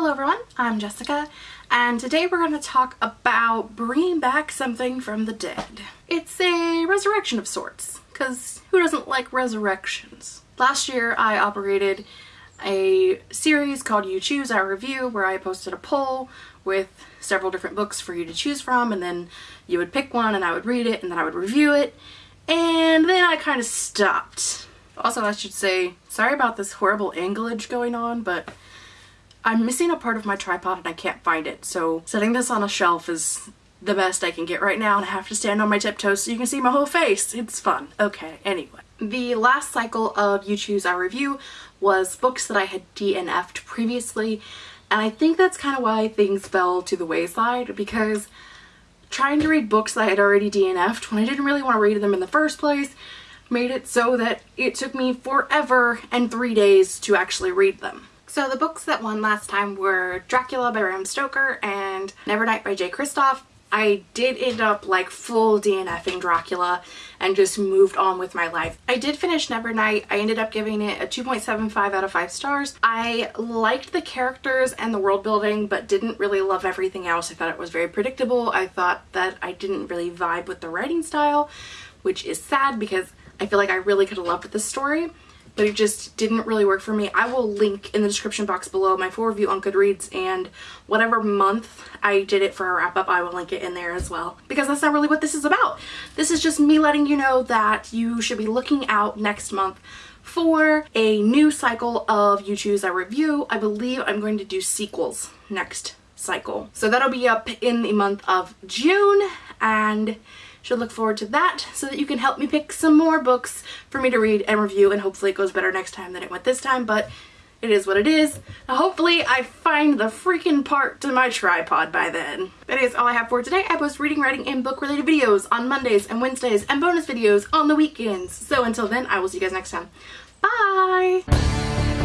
Hello everyone, I'm Jessica and today we're going to talk about bringing back something from the dead. It's a resurrection of sorts, because who doesn't like resurrections? Last year I operated a series called You Choose, I Review where I posted a poll with several different books for you to choose from and then you would pick one and I would read it and then I would review it and then I kind of stopped. Also I should say, sorry about this horrible anglage going on but I'm missing a part of my tripod and I can't find it so setting this on a shelf is the best I can get right now and I have to stand on my tiptoes so you can see my whole face. It's fun. Okay, anyway. The last cycle of You Choose I Review was books that I had DNF'd previously and I think that's kind of why things fell to the wayside because trying to read books that I had already DNF'd when I didn't really want to read them in the first place made it so that it took me forever and three days to actually read them. So the books that won last time were Dracula by Bram Stoker and Nevernight by Jay Kristoff. I did end up like full DNFing Dracula and just moved on with my life. I did finish Nevernight. I ended up giving it a 2.75 out of 5 stars. I liked the characters and the world building but didn't really love everything else. I thought it was very predictable. I thought that I didn't really vibe with the writing style which is sad because I feel like I really could have loved this story but it just didn't really work for me. I will link in the description box below my full review on Goodreads and whatever month I did it for a wrap up, I will link it in there as well. Because that's not really what this is about. This is just me letting you know that you should be looking out next month for a new cycle of You Choose I Review. I believe I'm going to do sequels next cycle. So that'll be up in the month of June and should look forward to that so that you can help me pick some more books for me to read and review and hopefully it goes better next time than it went this time but it is what it is. Hopefully I find the freaking part to my tripod by then. That is all I have for today. I post reading, writing, and book related videos on Mondays and Wednesdays and bonus videos on the weekends. So until then, I will see you guys next time. Bye!